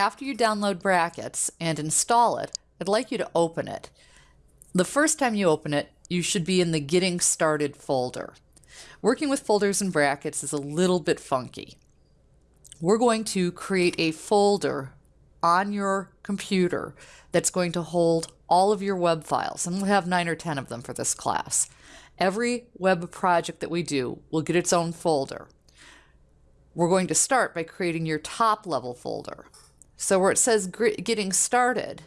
after you download brackets and install it, I'd like you to open it. The first time you open it, you should be in the Getting Started folder. Working with folders and brackets is a little bit funky. We're going to create a folder on your computer that's going to hold all of your web files, and we'll have nine or 10 of them for this class. Every web project that we do will get its own folder. We're going to start by creating your top level folder. So where it says getting started,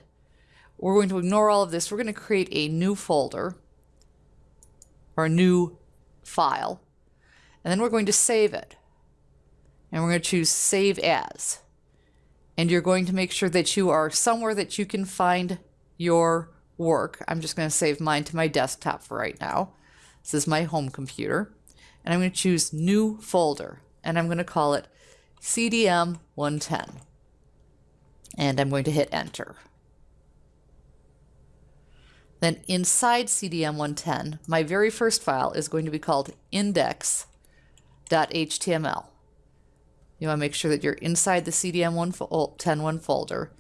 we're going to ignore all of this. We're going to create a new folder or a new file, and then we're going to save it. And we're going to choose Save As. And you're going to make sure that you are somewhere that you can find your work. I'm just going to save mine to my desktop for right now. This is my home computer. And I'm going to choose New Folder. And I'm going to call it CDM 110. And I'm going to hit Enter. Then inside CDM 110, my very first file is going to be called index.html. You want to make sure that you're inside the CDM 110 folder.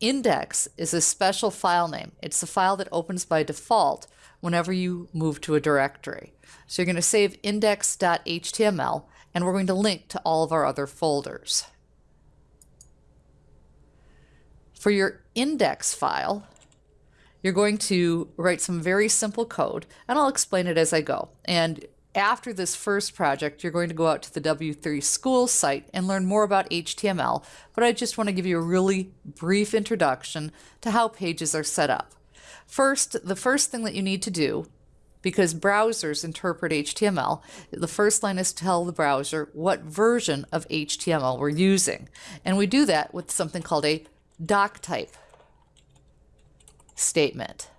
Index is a special file name. It's the file that opens by default whenever you move to a directory. So you're going to save index.html and we're going to link to all of our other folders. For your index file, you're going to write some very simple code, and I'll explain it as I go. And after this first project, you're going to go out to the W3 School site and learn more about HTML, but I just want to give you a really brief introduction to how pages are set up. First, the first thing that you need to do, because browsers interpret HTML, the first line is to tell the browser what version of HTML we're using. And we do that with something called a doc type statement.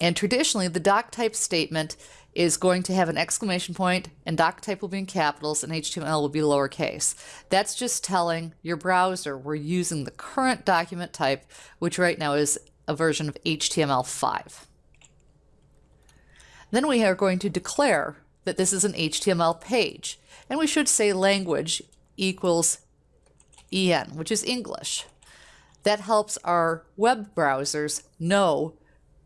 And traditionally, the doc type statement is going to have an exclamation point and doc type will be in capitals and HTML will be lowercase. That's just telling your browser we're using the current document type, which right now is a version of HTML5. Then we are going to declare that this is an HTML page, and we should say language equals EN, which is English. That helps our web browsers know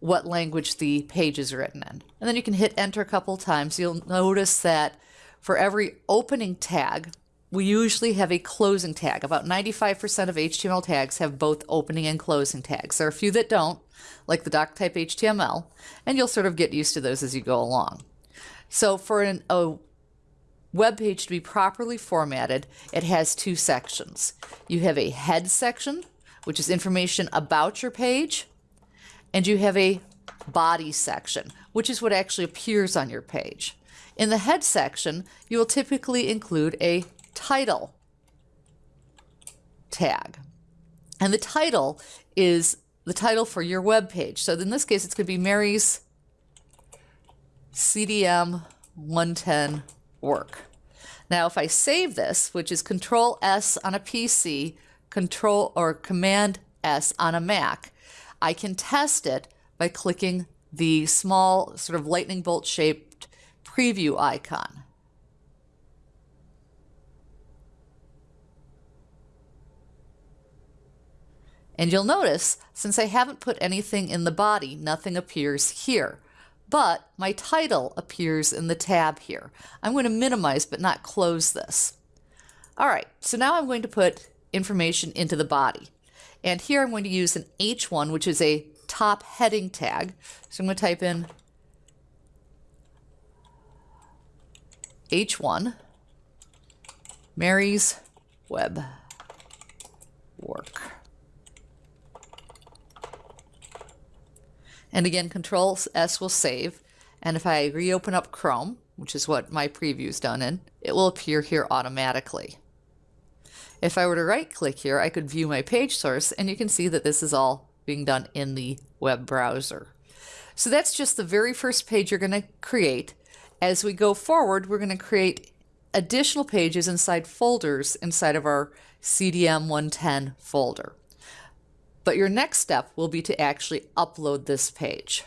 what language the page is written in. And then you can hit enter a couple times. You'll notice that for every opening tag, we usually have a closing tag. About 95% of HTML tags have both opening and closing tags. There are a few that don't, like the doc type HTML, and you'll sort of get used to those as you go along. So for an, a web page to be properly formatted, it has two sections. You have a head section, which is information about your page, and you have a body section, which is what actually appears on your page. In the head section, you will typically include a title tag. And the title is the title for your web page. So in this case, it's going to be Mary's CDM 110 work. Now, if I save this, which is Control S on a PC, Control or Command S on a Mac, I can test it by clicking the small sort of lightning bolt shaped preview icon. And you'll notice, since I haven't put anything in the body, nothing appears here. But my title appears in the tab here. I'm going to minimize but not close this. All right, so now I'm going to put information into the body. And here I'm going to use an H1, which is a top heading tag. So I'm going to type in H1, Mary's web work. And again, Control S will save. And if I reopen up Chrome, which is what my preview is done in, it will appear here automatically. If I were to right click here, I could view my page source and you can see that this is all being done in the web browser. So that's just the very first page you're going to create. As we go forward, we're going to create additional pages inside folders inside of our CDM 110 folder. But your next step will be to actually upload this page.